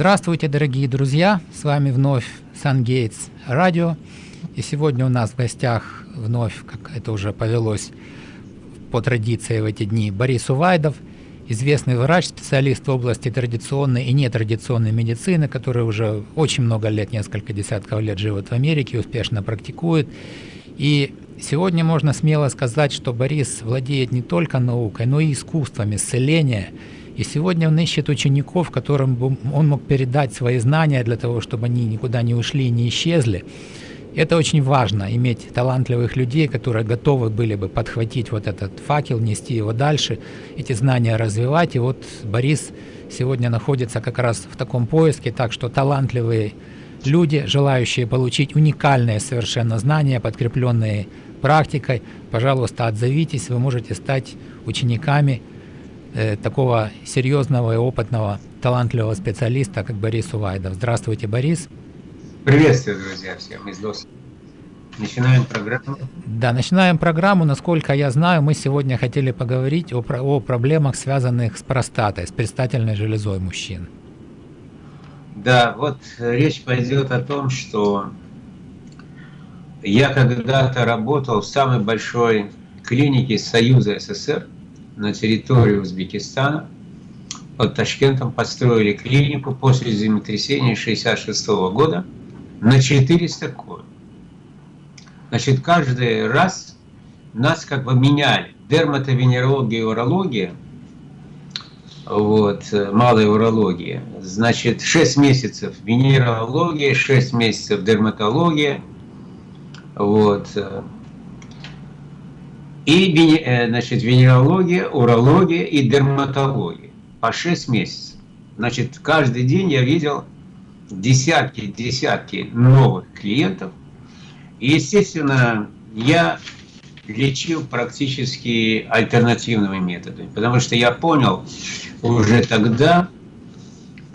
Здравствуйте, дорогие друзья! С вами вновь SunGates Радио. И сегодня у нас в гостях вновь, как это уже повелось по традиции в эти дни, Борис Увайдов, известный врач, специалист в области традиционной и нетрадиционной медицины, который уже очень много лет, несколько десятков лет живет в Америке, успешно практикует. И сегодня можно смело сказать, что Борис владеет не только наукой, но и искусством исцеления – и сегодня он ищет учеников, которым он мог передать свои знания для того, чтобы они никуда не ушли и не исчезли. Это очень важно, иметь талантливых людей, которые готовы были бы подхватить вот этот факел, нести его дальше, эти знания развивать. И вот Борис сегодня находится как раз в таком поиске, так что талантливые люди, желающие получить уникальные совершенно знания, подкрепленные практикой, пожалуйста, отзовитесь, вы можете стать учениками такого серьезного и опытного, талантливого специалиста, как Борис Увайдов. Здравствуйте, Борис. Приветствую, друзья, всем из ДОС. Начинаем программу. Да, начинаем программу. Насколько я знаю, мы сегодня хотели поговорить о, о проблемах, связанных с простатой, с предстательной железой мужчин. Да, вот речь пойдет о том, что я когда-то работал в самой большой клинике Союза СССР, на территории Узбекистана. Под Ташкентом построили клинику после землетрясения 1966 года на 400 коек. Значит, каждый раз нас как бы меняли. Дерматовенерология и урология, вот, малая урология. Значит, 6 месяцев венерология, 6 месяцев дерматология, вот, и э, значит, венерология, урология и дерматология по 6 месяцев. Значит, каждый день я видел десятки-десятки новых клиентов. И, естественно, я лечил практически альтернативными методами, потому что я понял уже тогда,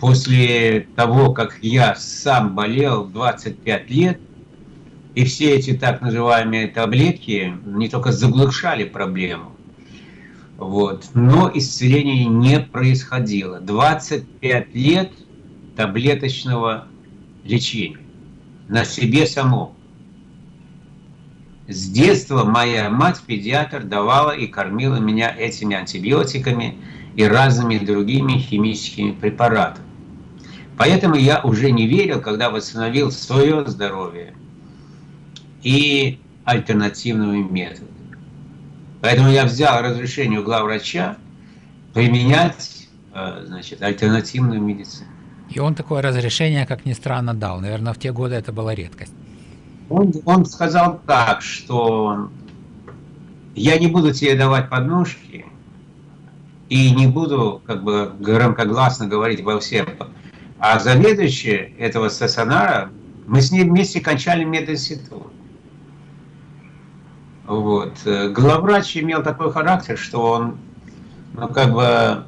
после того, как я сам болел 25 лет, и все эти так называемые таблетки не только заглушали проблему, вот, но исцеление не происходило. 25 лет таблеточного лечения на себе самом. С детства моя мать, педиатр, давала и кормила меня этими антибиотиками и разными другими химическими препаратами. Поэтому я уже не верил, когда восстановил свое здоровье, и альтернативными методами. Поэтому я взял разрешение у главврача применять э, значит, альтернативную медицину. И он такое разрешение, как ни странно, дал. Наверное, в те годы это была редкость. Он, он сказал так, что я не буду тебе давать подножки и не буду как бы громкогласно говорить во всем. А заведующий этого стационара, мы с ним вместе кончали мединститут. Вот. Э, главврач имел такой характер, что он, ну, как бы,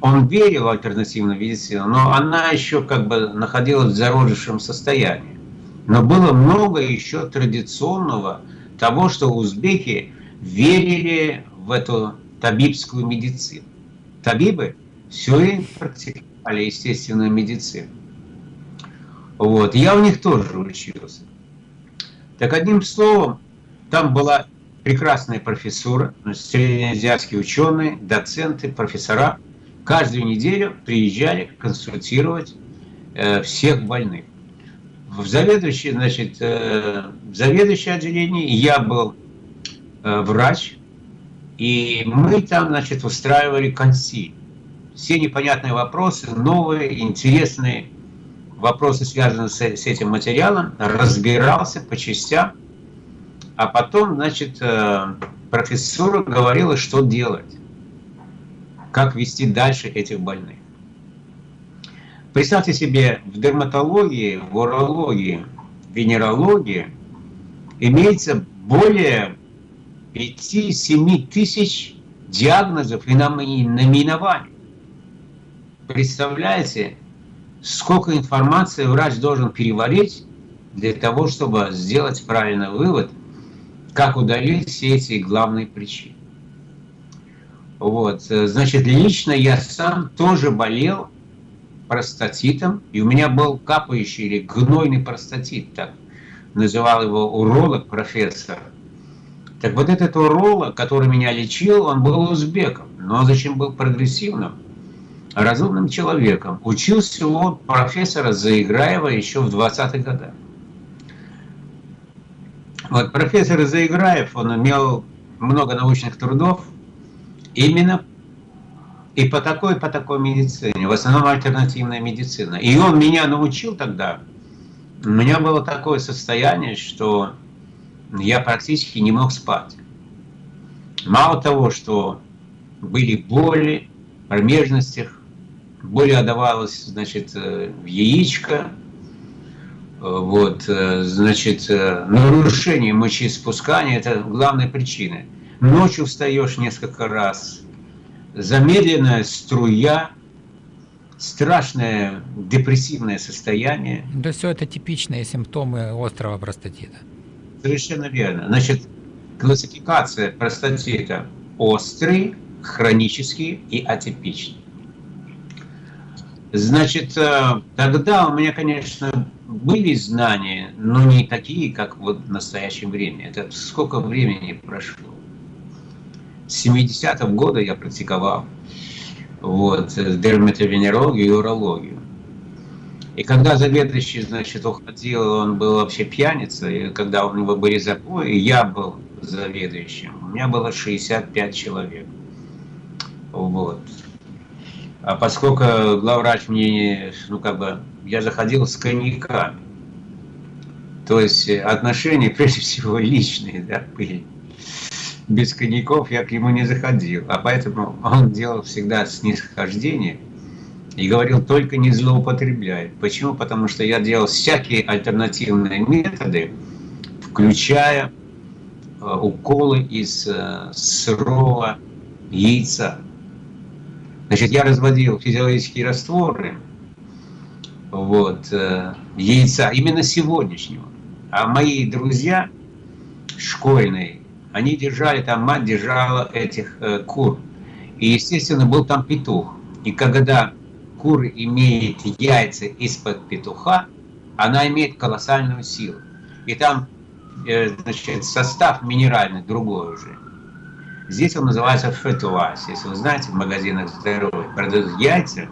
он верил в альтернативную медицину, но она еще как бы находилась в зародышем состоянии. Но было много еще традиционного того, что узбеки верили в эту табибскую медицину. Табибы все время практиковали естественную медицину. Вот. Я у них тоже учился. Так одним словом, там была прекрасная профессура, среднеазиатские ученые, доценты, профессора. Каждую неделю приезжали консультировать э, всех больных. В заведующее, значит, э, в заведующее отделение я был э, врач, и мы там, значит, устраивали консиль. Все непонятные вопросы, новые, интересные вопросы, связанные с, с этим материалом, разбирался по частям, а потом, значит, э, профессура говорила, что делать, как вести дальше этих больных. Представьте себе, в дерматологии, в урологии, в венерологии имеется более 5-7 тысяч диагнозов и наименований. Представляете, сколько информации врач должен переварить для того, чтобы сделать правильный вывод как удалить все эти главные причины. Вот, значит, лично я сам тоже болел простатитом, и у меня был капающий или гнойный простатит, так называл его уролог, профессор. Так вот этот уролог, который меня лечил, он был узбеком, но зачем был прогрессивным, разумным человеком. Учился у профессора Заиграева еще в 20-х годах. Вот профессор Заиграев, он имел много научных трудов именно и по такой, по такой медицине, в основном альтернативная медицина. И он меня научил тогда, у меня было такое состояние, что я практически не мог спать. Мало того, что были боли в промежностях, боль отдавалась, значит, э, в яичко, вот, э, значит, э, нарушение мочеиспускания – это главная причина. Ночью встаешь несколько раз, замедленная струя, страшное депрессивное состояние. Да все это типичные симптомы острого простатита. Совершенно верно. Значит, классификация простатита острый, хронический и атипичный. Значит, э, тогда у меня, конечно, были знания, но не такие, как вот в настоящее время. Это сколько времени прошло? С 70-го года я практиковал вот, дерматовенерологию и урологию. И когда заведующий, значит, уходил, он был вообще пьяница, и когда у него были запои, я был заведующим, у меня было 65 человек. Вот. А поскольку главврач мне, ну как бы, я заходил с коньяками, то есть отношения, прежде всего, личные, да, были. Без коньяков я к нему не заходил, а поэтому он делал всегда снисхождение и говорил, только не злоупотребляй. Почему? Потому что я делал всякие альтернативные методы, включая э, уколы из э, сырого яйца. Значит, я разводил физиологические растворы вот, э, яйца именно сегодняшнего. А мои друзья школьные, они держали, там мать держала этих э, кур. И, естественно, был там петух. И когда кур имеет яйца из-под петуха, она имеет колоссальную силу. И там э, значит, состав минеральный другой уже. Здесь он называется fertilized. Если вы знаете, в магазинах здоровья продают яйца,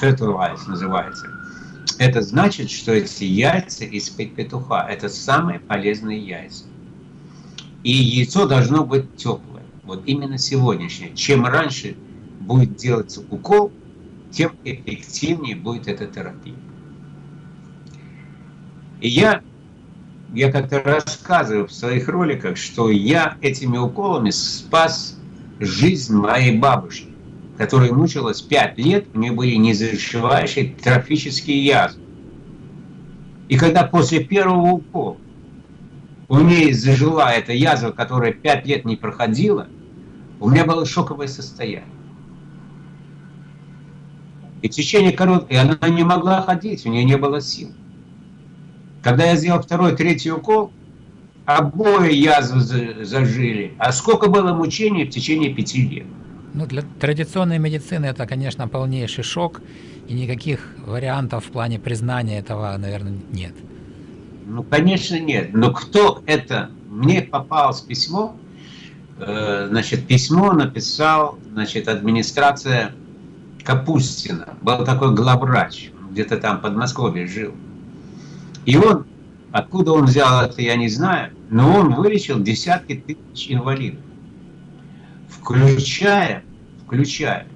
fertilized называется. Это значит, что эти яйца из петуха – это самые полезные яйца. И яйцо должно быть теплое. Вот именно сегодняшнее. Чем раньше будет делаться укол, тем эффективнее будет эта терапия. И я я как-то рассказываю в своих роликах, что я этими уколами спас жизнь моей бабушки, которая мучилась 5 лет, у нее были незашивающие трофические язвы. И когда после первого укола у нее зажила эта язва, которая 5 лет не проходила, у меня было шоковое состояние. И в течение короткой, она не могла ходить, у нее не было сил. Когда я сделал второй, третий укол, обои язвы зажили. А сколько было мучений в течение пяти лет? Ну, для традиционной медицины это, конечно, полнейший шок, и никаких вариантов в плане признания этого, наверное, нет. Ну, конечно, нет. Но кто это? Мне попалось письмо, э, значит, письмо написал, значит, администрация Капустина. Был такой главврач, где-то там в Подмосковье жил. И он, откуда он взял это, я не знаю, но он вылечил десятки тысяч инвалидов, включая, включая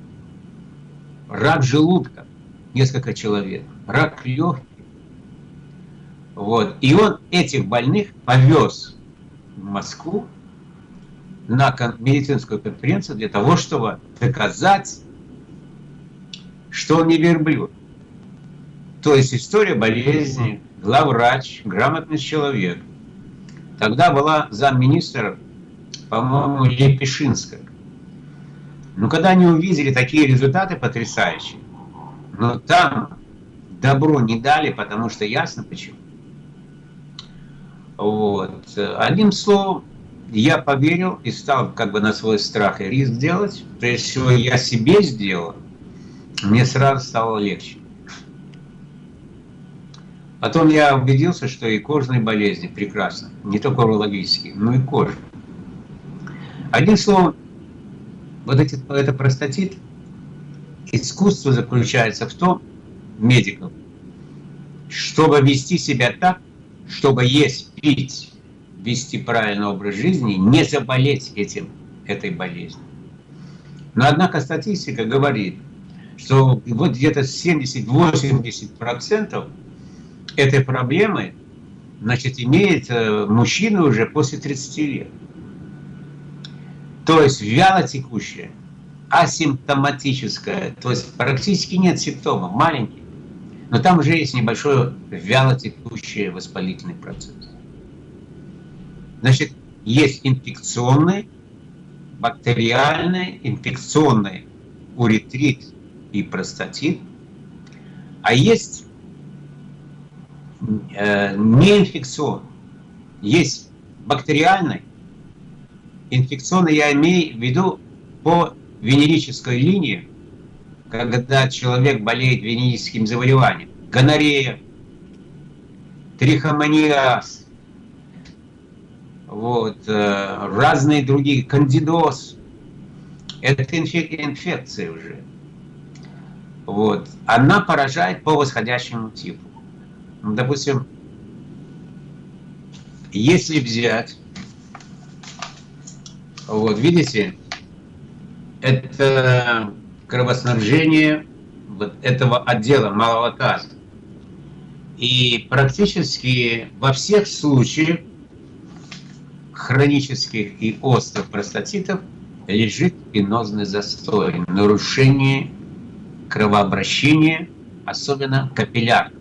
рак желудка, несколько человек, рак легких. Вот. И он этих больных повез в Москву на медицинскую конференцию для того, чтобы доказать, что он не верблюд. То есть история болезни главврач, грамотный человек. Тогда была замминистра, по-моему, Лепешинская. Но когда они увидели такие результаты потрясающие, но там добро не дали, потому что ясно почему. Вот. Одним словом, я поверил и стал как бы на свой страх и риск делать. Прежде всего, я себе сделал, мне сразу стало легче. Потом я убедился, что и кожные болезни прекрасно, не только урологические, но и кожа. Одним словом, вот эти, это простатит, искусство заключается в том, медиков, чтобы вести себя так, чтобы есть, пить, вести правильный образ жизни, не заболеть этим, этой болезнью. Но однако статистика говорит, что вот где-то 70-80% этой проблемы значит, имеет э, мужчина уже после 30 лет. То есть вяло текущая, асимптоматическая, то есть практически нет симптомов, маленькие. Но там уже есть небольшой вяло текущий воспалительный процесс. Значит, есть инфекционный, бактериальный, инфекционный уретрит и простатит, а есть э, неинфекционный. Есть бактериальный, инфекционный я имею в виду по венерической линии, когда человек болеет венерическим заболеванием, гонорея, трихомониаз, вот, э, разные другие, кандидоз, это инфек инфекция уже. Вот. Она поражает по восходящему типу. Ну, допустим, если взять, вот видите, это кровоснабжение вот этого отдела малого таза. И практически во всех случаях хронических и острых простатитов лежит венозный застой, нарушение кровообращения, особенно капиллярного.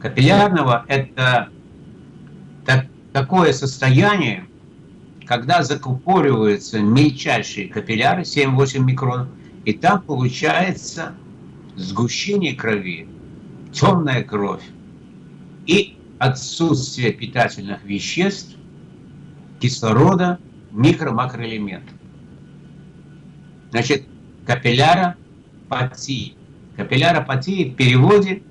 Капиллярного – это так, такое состояние, когда закупориваются мельчайшие капилляры, 7-8 микронов, и там получается сгущение крови, темная кровь и отсутствие питательных веществ, кислорода, микро-макроэлементов. Значит, капилляропатия. Капилляропатия в переводе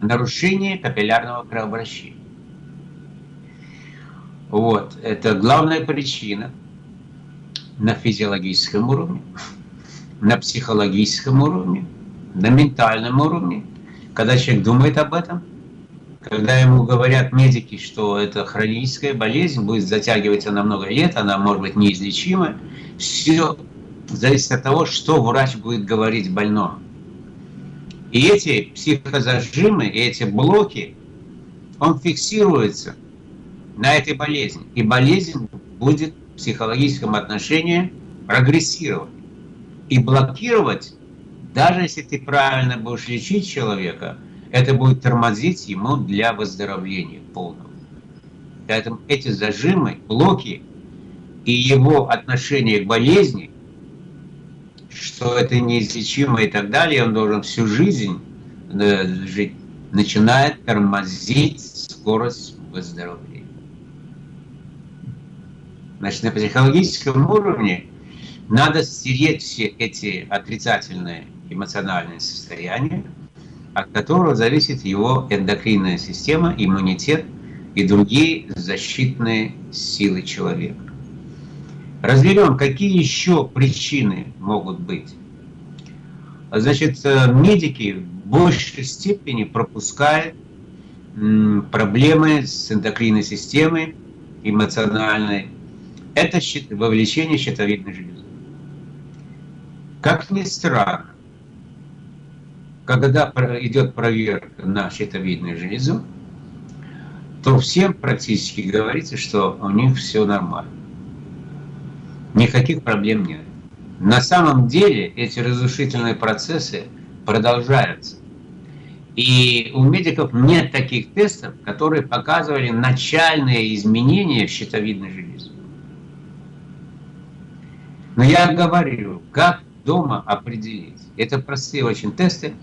нарушение капиллярного кровообращения. Вот, это главная причина на физиологическом уровне, на психологическом уровне, на ментальном уровне. Когда человек думает об этом, когда ему говорят медики, что это хроническая болезнь, будет затягиваться на много лет, она может быть неизлечима, все зависит от того, что врач будет говорить больному. И эти психозажимы, и эти блоки, он фиксируется – на этой болезни. И болезнь будет в психологическом отношении прогрессировать. И блокировать, даже если ты правильно будешь лечить человека, это будет тормозить ему для выздоровления полного. Поэтому эти зажимы, блоки и его отношение к болезни, что это неизлечимо и так далее, он должен всю жизнь э, жить, начинает тормозить скорость выздоровления. Значит, на психологическом уровне надо стереть все эти отрицательные эмоциональные состояния, от которого зависит его эндокринная система, иммунитет и другие защитные силы человека. Разберем, какие еще причины могут быть. Значит, э, медики в большей степени пропускают проблемы с эндокринной системой, эмоциональной, это вовлечение щитовидной железы. Как ни странно, когда идет проверка на щитовидную железу, то всем практически говорится, что у них все нормально. Никаких проблем нет. На самом деле эти разрушительные процессы продолжаются. И у медиков нет таких тестов, которые показывали начальные изменения в щитовидной железе. Но я говорю, как дома определить. Это простые очень тесты.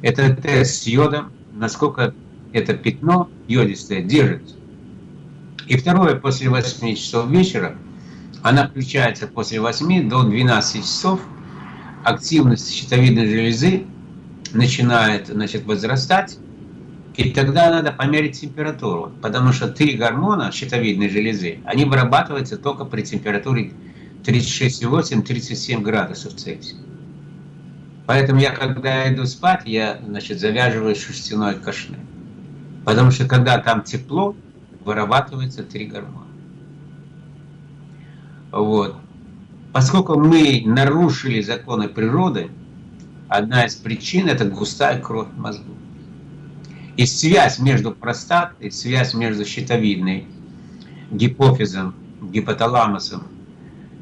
Это тест с йодом, насколько это пятно йодистое держится. И второе, после 8 часов вечера, она включается после 8 до 12 часов, активность щитовидной железы начинает значит, возрастать, И тогда надо померить температуру, потому что три гормона щитовидной железы, они вырабатываются только при температуре 36,8-37 градусов Цельсия. Поэтому я, когда иду спать, я, значит, завязываю шерстяной кашне. Потому что когда там тепло, вырабатывается три гормона. Вот. Поскольку мы нарушили законы природы, одна из причин – это густая кровь в мозгу. И связь между простатой, связь между щитовидной, гипофизом, гипоталамусом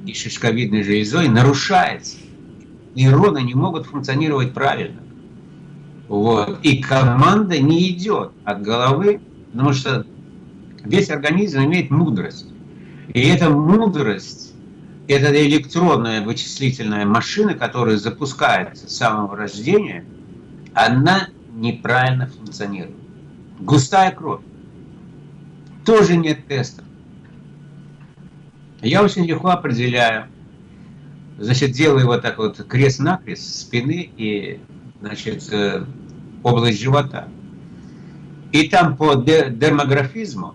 и шишковидной железой нарушается. Нейроны не могут функционировать правильно. Вот. И команда не идет от головы, потому что весь организм имеет мудрость. И эта мудрость, это электронная вычислительная машина, которая запускается с самого рождения, она неправильно функционирует. Густая кровь. Тоже нет тестов. Я очень легко определяю. Значит, делаю вот так вот крест-накрест спины и, значит, э, область живота. И там по дермографизму,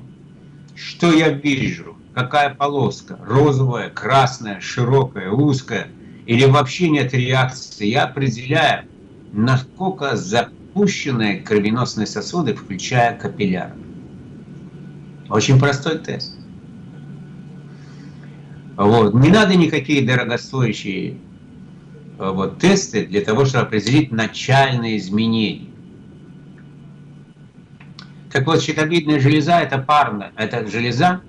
что я вижу, какая полоска, розовая, красная, широкая, узкая, или вообще нет реакции, я определяю, насколько запущенные кровеносные сосуды, включая капилляры. Очень простой тест. Вот. Не надо никакие дорогостоящие э, вот, тесты для того, чтобы определить начальные изменения. Так вот, щитовидная железа – это парная, это железа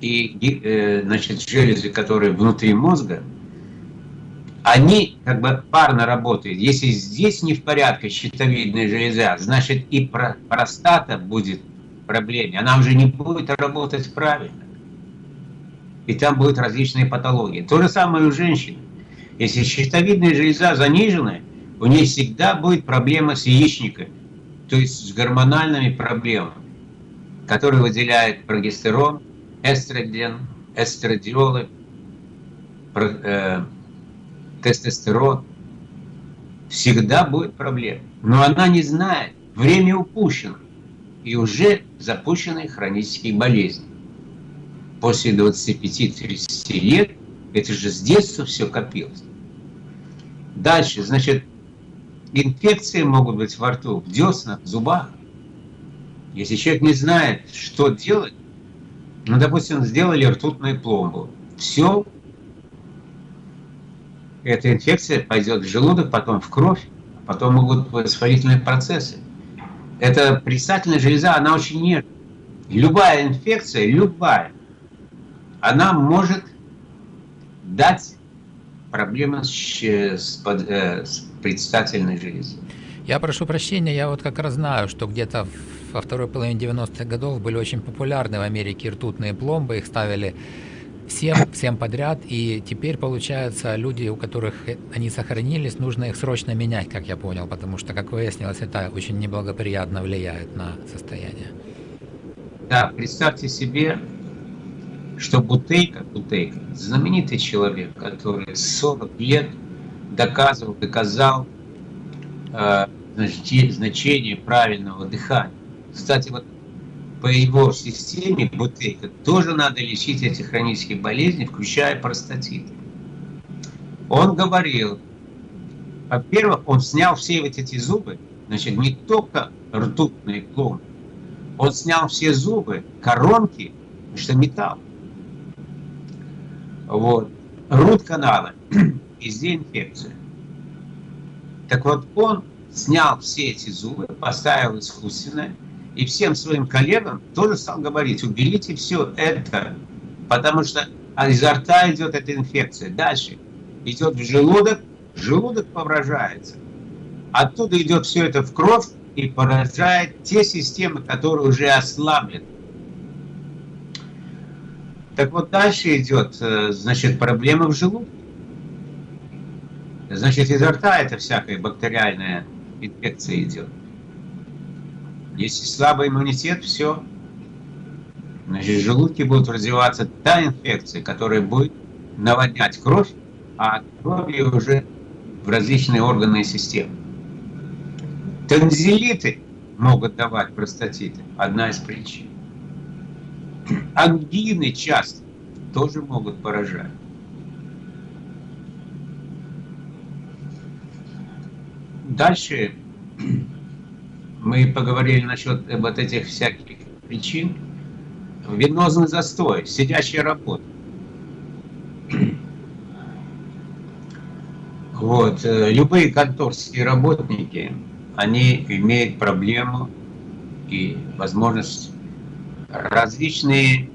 и э, значит, железы, которые внутри мозга, они как бы парно работают. Если здесь не в порядке щитовидная железа, значит и простата будет проблеме. Она уже не будет работать правильно. И там будут различные патологии. То же самое у женщин. Если щитовидная железа занижена, у нее всегда будет проблема с яичниками то есть с гормональными проблемами, которые выделяют прогестерон, эстроген, эстрадиолы, э, тестостерон, всегда будет проблема. Но она не знает, время упущено, и уже запущены хронические болезни. После 25-30 лет, это же с детства все копилось. Дальше, значит, Инфекции могут быть во рту, в деснах, в зубах. Если человек не знает, что делать, ну, допустим, сделали ртутную пломбу, все, эта инфекция пойдет в желудок, потом в кровь, потом могут воспалительные процессы. Эта предстательная железа, она очень нежная. Любая инфекция, любая, она может дать проблемы с, с, под, э, с предстательной железы. Я прошу прощения, я вот как раз знаю, что где-то во второй половине 90-х годов были очень популярны в Америке ртутные пломбы, их ставили всем, всем подряд, и теперь, получается, люди, у которых они сохранились, нужно их срочно менять, как я понял, потому что, как выяснилось, это очень неблагоприятно влияет на состояние. Да, представьте себе, что Бутейка, Бутейка, знаменитый человек, который 40 лет доказывал, доказал э, значение правильного дыхания. Кстати, вот по его системе Бутейка тоже надо лечить эти хронические болезни, включая простатит. Он говорил, во-первых, он снял все вот эти зубы, значит, не только ртутные пломбы, он снял все зубы, коронки, что металл. Вот. Рут канала везде инфекция. Так вот, он снял все эти зубы, поставил искусственное, и всем своим коллегам тоже стал говорить, уберите все это, потому что изо рта идет эта инфекция. Дальше идет в желудок, желудок повражается. Оттуда идет все это в кровь и поражает те системы, которые уже ослаблены. Так вот дальше идет, э, значит, проблема в желудке. Значит, изо рта это всякая бактериальная инфекция идет. Если слабый иммунитет, все. Значит, в желудке будет развиваться та инфекция, которая будет наводнять кровь, а от уже в различные органы и системы. Танзелиты могут давать простатиты. Одна из причин. Ангины часто тоже могут поражать. Дальше мы поговорили насчет вот этих всяких причин. Венозный застой, сидящая работа. Вот. Э, любые конторские работники, они имеют проблему и возможность различные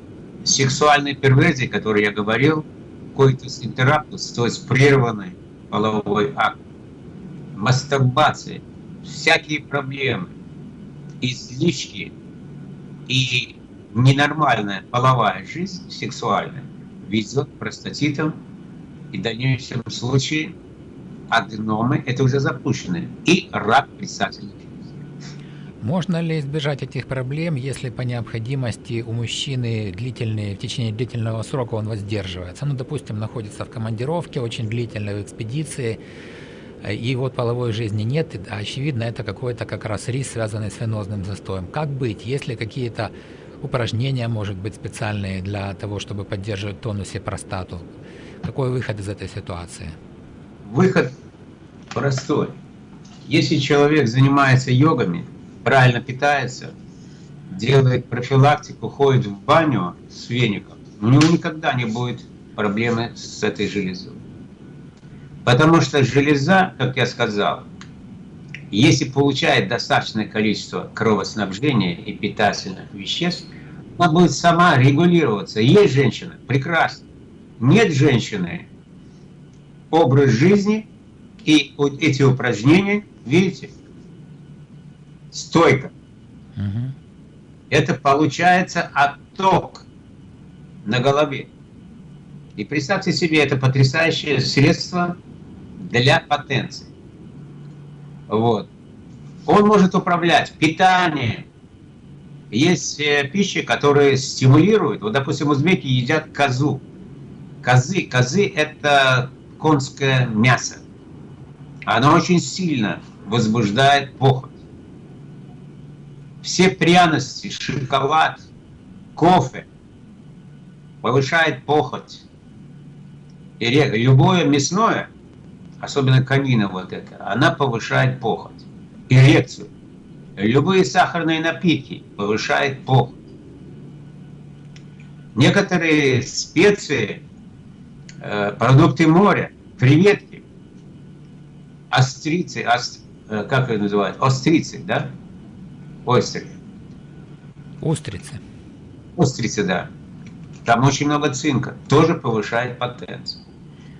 сексуальные перверзии, которые я говорил, коитус интераптус, то есть прерванный половой акт, мастурбация, всякие проблемы, излишки и ненормальная половая жизнь сексуальная ведет к простатитам и в дальнейшем случае аденомы, это уже запущенные, и рак предстательной можно ли избежать этих проблем, если по необходимости у мужчины длительные, в течение длительного срока он воздерживается? Ну, допустим, находится в командировке, очень длительной в экспедиции, и вот половой жизни нет, а очевидно, это какой-то как раз риск, связанный с венозным застоем. Как быть, если какие-то упражнения, может быть, специальные для того, чтобы поддерживать тонусе простату? Какой выход из этой ситуации? Выход простой. Если человек занимается йогами, правильно питается, делает профилактику, ходит в баню с веником, у него никогда не будет проблемы с этой железой. Потому что железа, как я сказал, если получает достаточное количество кровоснабжения и питательных веществ, она будет сама регулироваться. Есть женщина, прекрасно. Нет женщины, образ жизни и эти упражнения, видите, стойка. Угу. Это получается отток на голове. И представьте себе, это потрясающее средство для потенции. Вот. Он может управлять питанием. Есть э, пищи, которые стимулируют. Вот, допустим, узбеки едят козу. Козы, козы – это конское мясо. Оно очень сильно возбуждает похоть все пряности, шоколад, кофе повышает похоть. И любое мясное, особенно конина вот это, она повышает похоть, эрекцию. Любые сахарные напитки повышают похоть. Некоторые специи, э, продукты моря, креветки, острицы, ост, э, как это называют, острицы, да? Ойстеры. Устрицы. Устрицы, да. Там очень много цинка. Тоже повышает потенцию.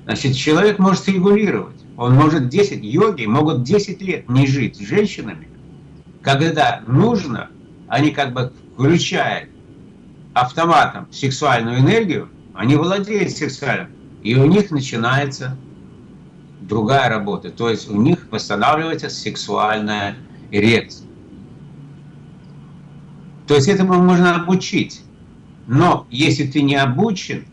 Значит, человек может регулировать. Он может 10, йоги могут 10 лет не жить с женщинами. Когда нужно, они как бы включают автоматом сексуальную энергию, они владеют сексуальным, и у них начинается другая работа. То есть у них восстанавливается сексуальная эрекция. То есть этому можно обучить. Но если ты не обучен,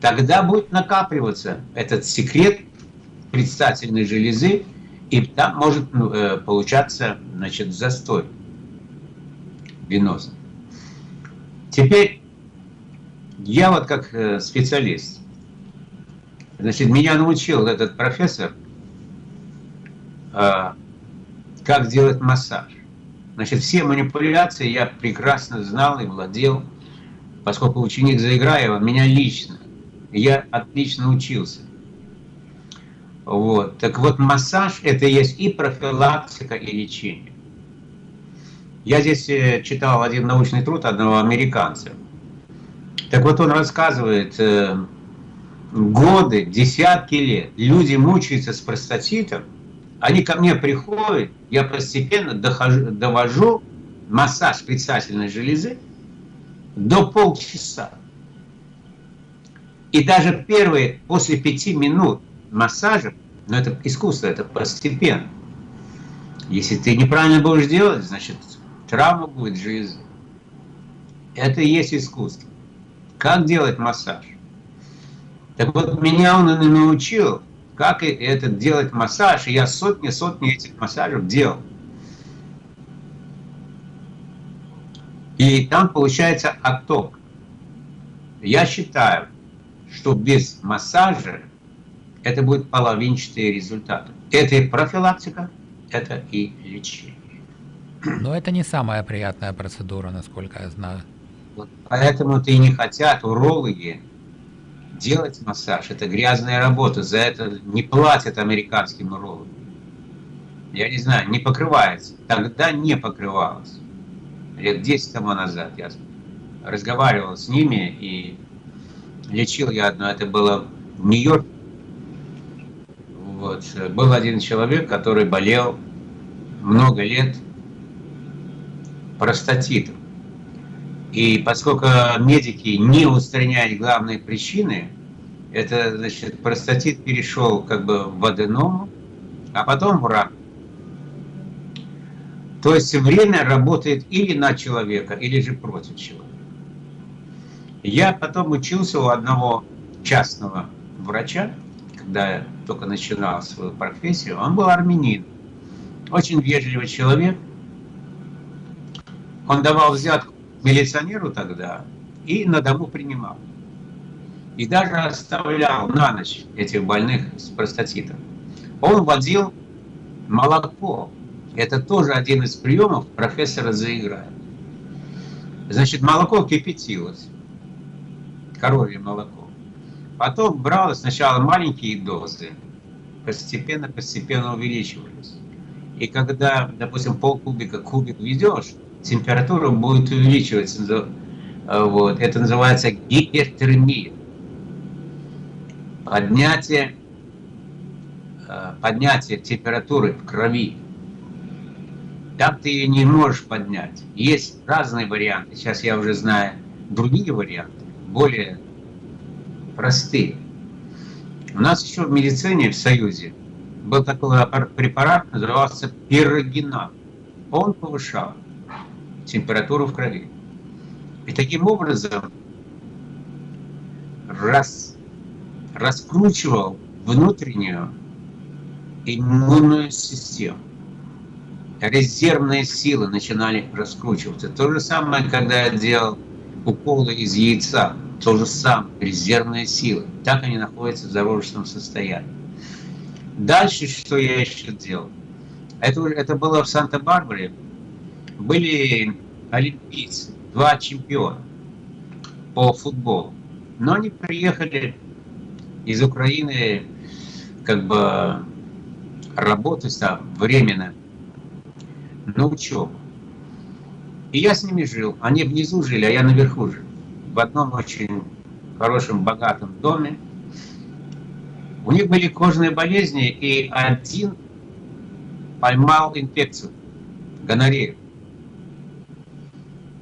тогда будет накапливаться этот секрет предстательной железы, и там может ну, э, получаться значит, застой венозный. Теперь я вот как э, специалист, значит, меня научил этот профессор, э, как делать массаж. Значит, все манипуляции я прекрасно знал и владел, поскольку ученик Заиграева меня лично, я отлично учился. Вот. Так вот, массаж – это есть и профилактика, и лечение. Я здесь э, читал один научный труд одного американца. Так вот, он рассказывает, э, годы, десятки лет люди мучаются с простатитом, они ко мне приходят, я постепенно дохожу, довожу массаж предстательной железы до полчаса. И даже первые, после пяти минут массажа, но ну, это искусство, это постепенно. Если ты неправильно будешь делать, значит, травма будет в жизни. Это и есть искусство. Как делать массаж? Так вот, меня он и научил как это делать массаж. И я сотни-сотни этих массажев делал. И там получается отток. Я считаю, что без массажа это будет половинчатые результаты. Это и профилактика, это и лечение. Но это не самая приятная процедура, насколько я знаю. Вот поэтому-то и не хотят урологи делать массаж. Это грязная работа, за это не платят американским урологам. Я не знаю, не покрывается. Тогда не покрывалось. Лет 10 тому назад я разговаривал с ними и лечил я одно, это было в Нью-Йорке. Вот. Был один человек, который болел много лет простатитом. И поскольку медики не устраняют главные причины, это, значит, простатит перешел как бы в аденому, а потом в рак. То есть время работает или на человека, или же против человека. Я потом учился у одного частного врача, когда я только начинал свою профессию. Он был армянин, очень вежливый человек. Он давал взятку милиционеру тогда и на дому принимал. И даже оставлял на ночь этих больных с простатитом. Он вводил молоко. Это тоже один из приемов профессора заиграет. Значит, молоко кипятилось, коровье молоко. Потом бралось сначала маленькие дозы, постепенно-постепенно увеличивались. И когда, допустим, полкубика кубик ведешь, температура будет увеличиваться. Э, вот. Это называется гипертермия. Поднятие, э, поднятие температуры в крови. Так ты ее не можешь поднять. Есть разные варианты. Сейчас я уже знаю другие варианты, более простые. У нас еще в медицине в Союзе был такой препарат, назывался пирогенат. Он повышал температуру в крови. И таким образом раз, раскручивал внутреннюю иммунную систему. Резервные силы начинали раскручиваться. То же самое, когда я делал уколы из яйца. То же самое, резервные силы. Так они находятся в зародышном состоянии. Дальше, что я еще делал? Это, это было в Санта-Барбаре, были олимпийцы, два чемпиона по футболу. Но они приехали из Украины как бы работать там временно на учебу. И я с ними жил. Они внизу жили, а я наверху жил. В одном очень хорошем, богатом доме. У них были кожные болезни, и один поймал инфекцию, гонорею.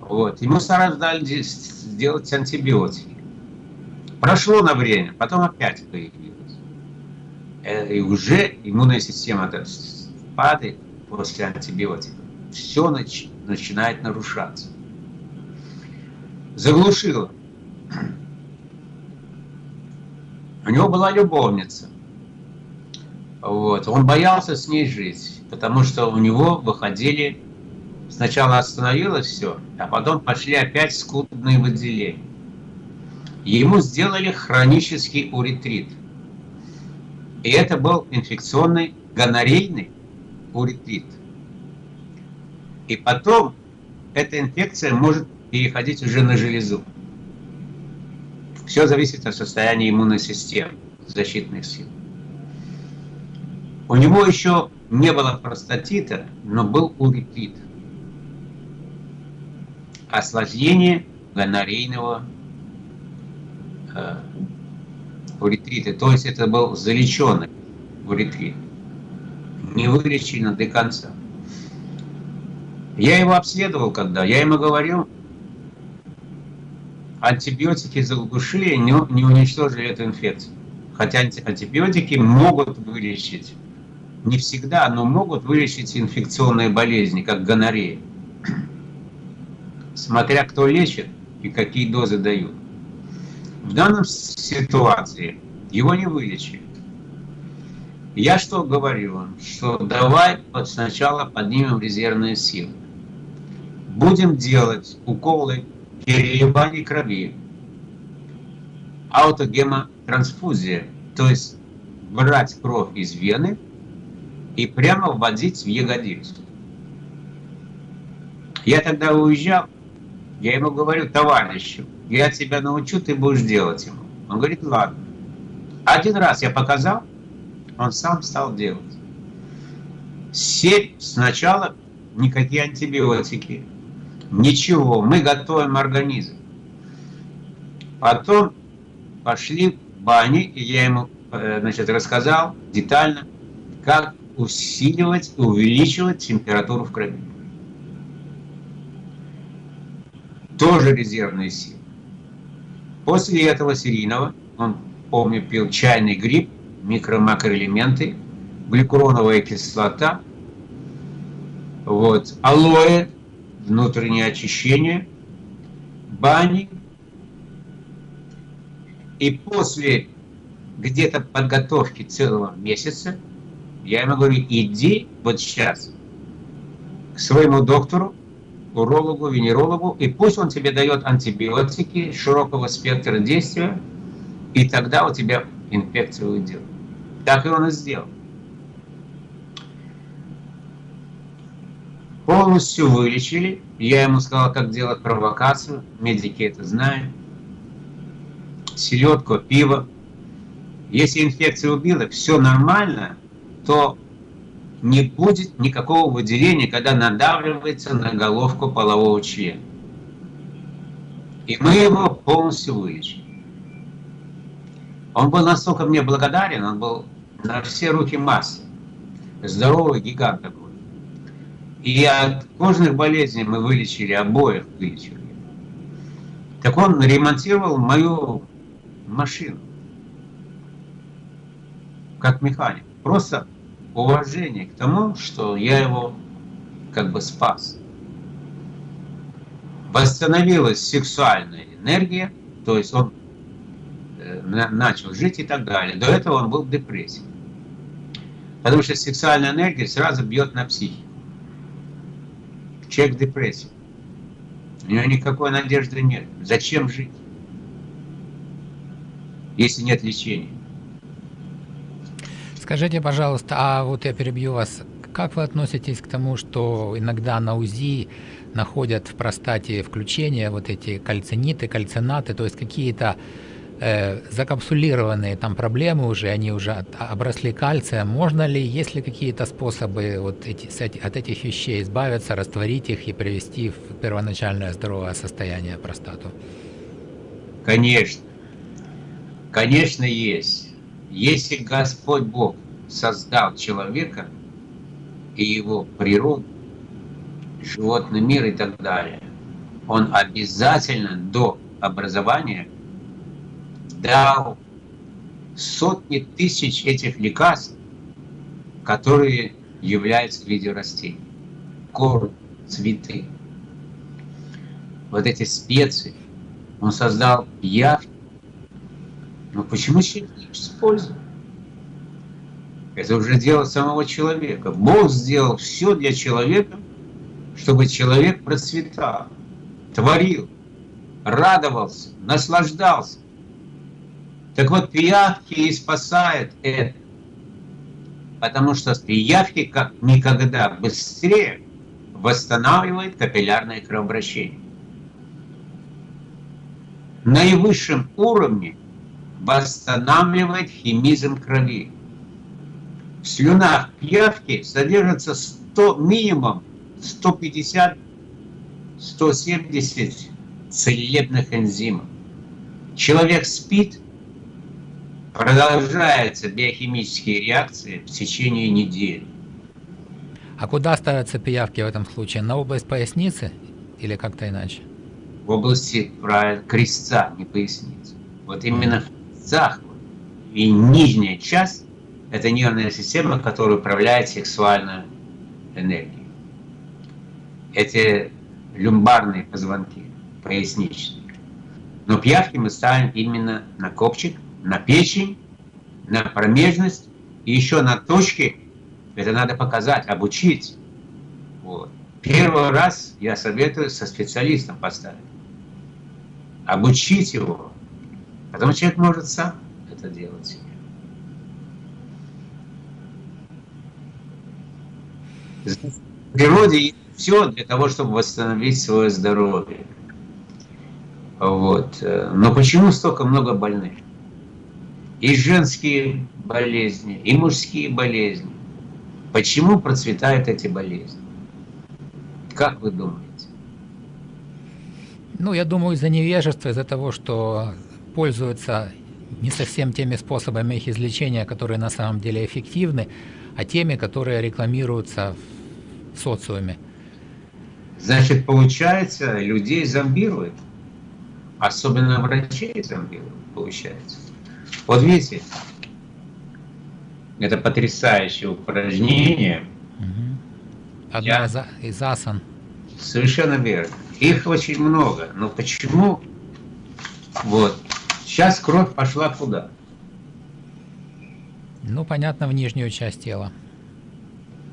Вот. Ему сразу дали сделать антибиотики. Прошло на время, потом опять появилось. Э, и уже иммунная система падает после антибиотиков. Все нач начинает нарушаться. Заглушило. У него была любовница. Вот. Он боялся с ней жить, потому что у него выходили Сначала остановилось все, а потом пошли опять скудные выделения. Ему сделали хронический уретрит. И это был инфекционный гонорейный уретрит. И потом эта инфекция может переходить уже на железу. Все зависит от состояния иммунной системы, защитных сил. У него еще не было простатита, но был уретрит осложнение гонорейного э, уретрита. То есть это был залеченный уретрит, не вылечено до конца. Я его обследовал когда, я ему говорил, антибиотики заглушили, не, не уничтожили эту инфекцию. Хотя антибиотики могут вылечить, не всегда, но могут вылечить инфекционные болезни, как гонорея смотря кто лечит и какие дозы дают. В данном ситуации его не вылечили. Я что говорю вам? Что давай сначала поднимем резервные силы. будем делать уколы переливания крови, аутогемотрансфузия, то есть брать кровь из вены и прямо вводить в ягодицу. Я тогда уезжал, я ему говорю, товарищу, я тебя научу, ты будешь делать ему. Он говорит, ладно. Один раз я показал, он сам стал делать. Семь сначала никакие антибиотики, ничего, мы готовим организм. Потом пошли в бане, и я ему э, значит, рассказал детально, как усиливать, увеличивать температуру в крови. Тоже резервные силы. После этого серийного, он, помню, пил чайный гриб, микро-макроэлементы, гликуроновая кислота, вот, алоэ, внутреннее очищение, бани, и после где-то подготовки целого месяца я ему говорю, иди вот сейчас к своему доктору, урологу, венерологу, и пусть он тебе дает антибиотики широкого спектра действия, и тогда у тебя инфекция уйдет. Так и он и сделал. Полностью вылечили. Я ему сказал, как делать провокацию. Медики это знают селедку, пиво. Если инфекция убила, все нормально, то не будет никакого выделения, когда надавливается на головку полового члена. И мы его полностью вылечили. Он был настолько мне благодарен, он был на все руки массы. Здоровый гигант такой. И от кожных болезней мы вылечили, обоих вылечили. Так он ремонтировал мою машину, как механик. Просто уважение к тому, что я его как бы спас. Восстановилась сексуальная энергия, то есть он э, начал жить и так далее. До этого он был в депрессии. Потому что сексуальная энергия сразу бьет на психику. Человек в депрессии. У него никакой надежды нет. Зачем жить? если нет лечения. Скажите, пожалуйста, а вот я перебью вас, как вы относитесь к тому, что иногда на УЗИ находят в простате включения вот эти кальциниты, кальцинаты, то есть какие-то э, закапсулированные там проблемы уже, они уже обросли кальцием. Можно ли, есть ли какие-то способы вот эти, от этих вещей избавиться, растворить их и привести в первоначальное здоровое состояние простату? Конечно. Конечно, есть. Если Господь Бог создал человека и его природу, животный мир и так далее, он обязательно до образования дал сотни тысяч этих лекарств, которые являются в виде растений. Корм, цветы. Вот эти специи. Он создал яхту, но почему человек не использует? Это уже дело самого человека. Бог сделал все для человека, чтобы человек процветал, творил, радовался, наслаждался. Так вот, пиявки и спасают это. Потому что пиявки как никогда быстрее восстанавливают капиллярное кровообращение. Наивысшем уровне восстанавливает химизм крови. В слюнах пиявки содержится 100, минимум 150-170 целебных энзимов. Человек спит, продолжаются биохимические реакции в течение недели. А куда ставятся пиявки в этом случае? На область поясницы или как-то иначе? В области правильно, крестца, не поясницы. Вот именно захват. И нижняя часть – это нервная система, которая управляет сексуальной энергией. Эти люмбарные позвонки, поясничные. Но пиявки мы ставим именно на копчик, на печень, на промежность и еще на точки. Это надо показать, обучить. Вот. Первый раз я советую со специалистом поставить. Обучить его. Потом человек может сам это делать себе. В природе все для того, чтобы восстановить свое здоровье. Вот. Но почему столько много больных? И женские болезни, и мужские болезни. Почему процветают эти болезни? Как вы думаете? Ну, я думаю, из-за невежества, из-за того, что пользуются не совсем теми способами их излечения, которые на самом деле эффективны, а теми, которые рекламируются в социуме. Значит, получается, людей зомбируют. Особенно врачей зомбируют, получается. Вот видите, это потрясающее упражнение. Угу. Одна Я... из асан. Совершенно верно. Их очень много. Но почему? Вот. Сейчас кровь пошла куда? Ну, понятно, в нижнюю часть тела.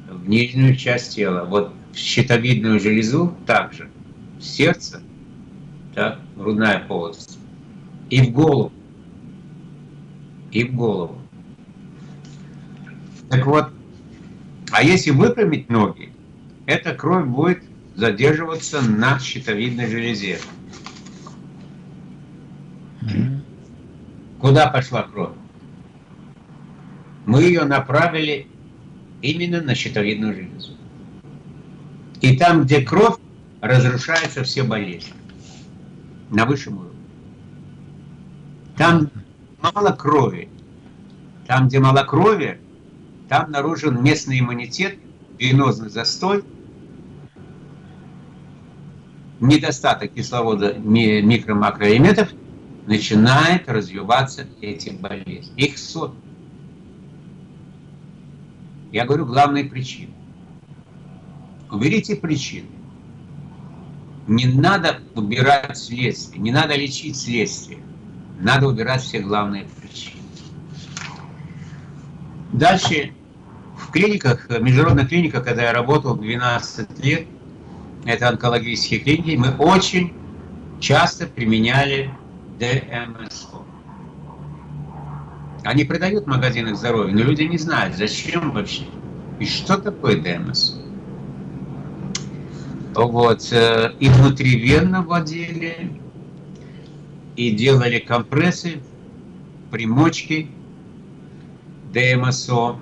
В нижнюю часть тела. Вот в щитовидную железу также. В сердце, да, грудная полость. И в голову. И в голову. Так вот, а если выпрямить ноги, эта кровь будет задерживаться на щитовидной железе. Куда пошла кровь? Мы ее направили именно на щитовидную железу. И там, где кровь, разрушаются все болезни. На высшем уровне. Там мало крови. Там, где мало крови, там обнаружен местный иммунитет, венозный застой, недостаток кислорода микро-макроэлементов, начинает развиваться эти болезни. Их сот. Я говорю главные причины. Уберите причины. Не надо убирать следствие, не надо лечить следствие. Надо убирать все главные причины. Дальше в клиниках, в международных клиниках, когда я работал 12 лет, это онкологические клиники, мы очень часто применяли ДМСО. Они продают в магазинах здоровья, но люди не знают, зачем вообще и что такое ДМСО. Вот, э, и внутривенно вводили, и делали компрессы, примочки, ДМСО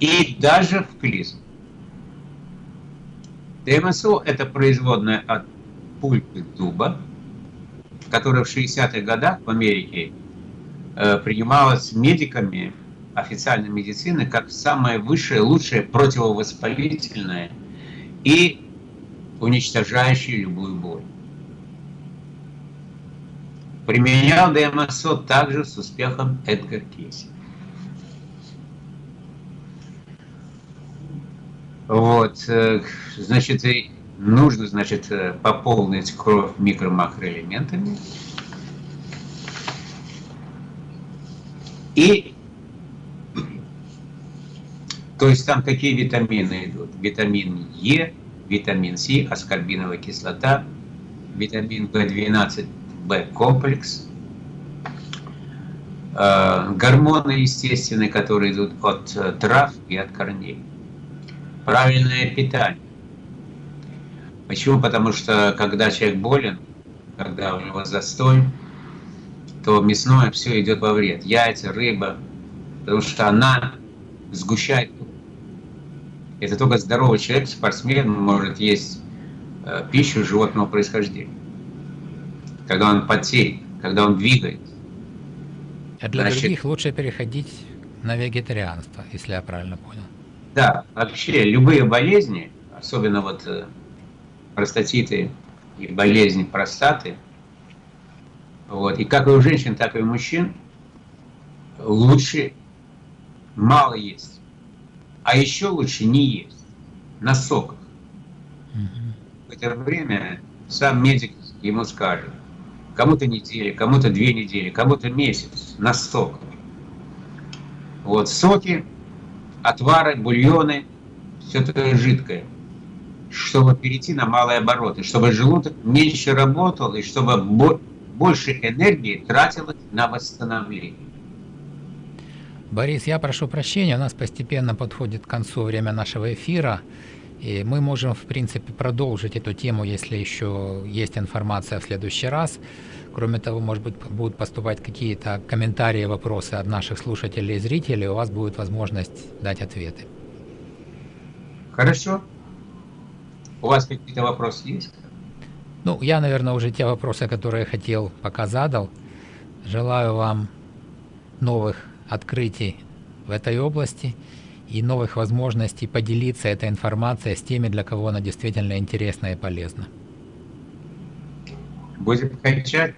и даже в клизм. ДМСО – это производная от пульпы дуба, которая в 60-х годах в Америке э, принималась медиками официальной медицины как самое высшее, лучшее противовоспалительное и уничтожающее любую боль. Применял ДМСО также с успехом Эдгар Кейси. Вот, э, значит, нужно, значит, э, пополнить кровь микро-макроэлементами. И, то есть там какие витамины идут? Витамин Е, витамин С, аскорбиновая кислота, витамин В12, Б-комплекс, э, гормоны естественные, которые идут от э, трав и от корней, правильное питание. Почему? Потому что когда человек болен, когда у него застой, то мясное все идет во вред. Яйца, рыба, потому что она сгущает. Это только здоровый человек, спортсмен, может есть э, пищу животного происхождения когда он потеет, когда он двигается. А для Значит, других лучше переходить на вегетарианство, если я правильно понял. Да, вообще любые болезни, особенно вот э, простатиты и болезни простаты, вот, и как и у женщин, так и у мужчин, лучше мало есть. А еще лучше не есть на соках. Угу. В это время сам медик ему скажет, кому-то недели, кому-то две недели, кому-то месяц на сок. Вот соки, отвары, бульоны, все что-то жидкое, чтобы перейти на малые обороты, чтобы желудок меньше работал и чтобы больше энергии тратилось на восстановление. Борис, я прошу прощения, у нас постепенно подходит к концу время нашего эфира. И мы можем, в принципе, продолжить эту тему, если еще есть информация в следующий раз. Кроме того, может быть, будут поступать какие-то комментарии, вопросы от наших слушателей и зрителей, у вас будет возможность дать ответы. Хорошо. У вас какие-то вопросы есть? Ну, я, наверное, уже те вопросы, которые хотел, пока задал. Желаю вам новых открытий в этой области и новых возможностей поделиться этой информацией с теми, для кого она действительно интересна и полезна. Будем кончать.